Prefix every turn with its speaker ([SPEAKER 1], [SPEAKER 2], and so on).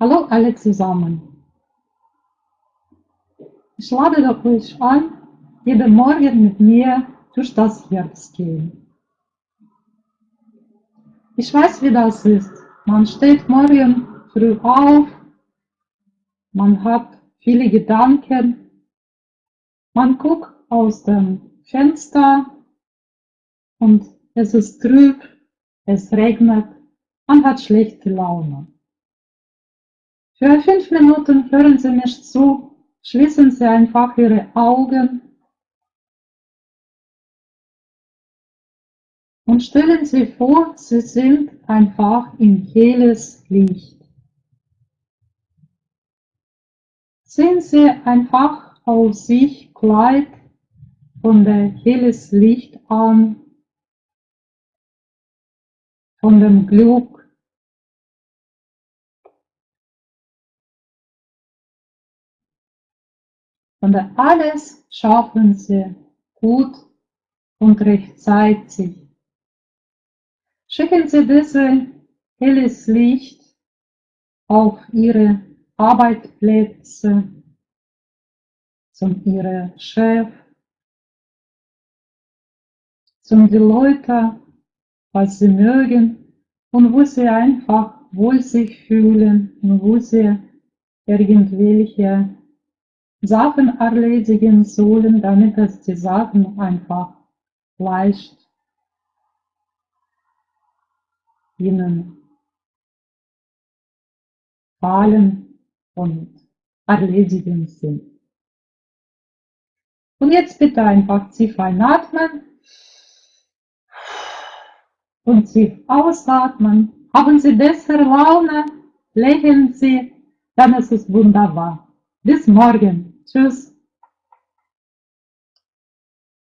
[SPEAKER 1] Hallo alle zusammen. Ich lade euch ein, jeden Morgen mit mir durch das Herbst gehen. Ich weiß, wie das ist. Man steht morgen früh auf, man hat viele Gedanken, man guckt aus dem Fenster und es ist trüb, es regnet, man hat schlechte Laune. Für fünf Minuten hören Sie mich zu, schließen Sie einfach Ihre Augen und stellen Sie vor, Sie sind einfach in helles Licht. Sehen Sie einfach auf sich Kleid von der helles Licht an, von dem Glück, und alles schaffen sie gut und rechtzeitig. Schicken Sie dieses helles Licht auf Ihre Arbeitsplätze, zum Ihrem Chef, zum die Leute, was Sie mögen und wo Sie einfach wohl sich fühlen und wo Sie irgendwelche Sachen erledigen sollen, damit es die Sachen einfach leicht ihnen fallen und erledigen sind. Und jetzt bitte einfach tief einatmen und tief ausatmen. Haben Sie bessere Laune, lächeln Sie, dann ist es wunderbar. Bis morgen. Tschüss.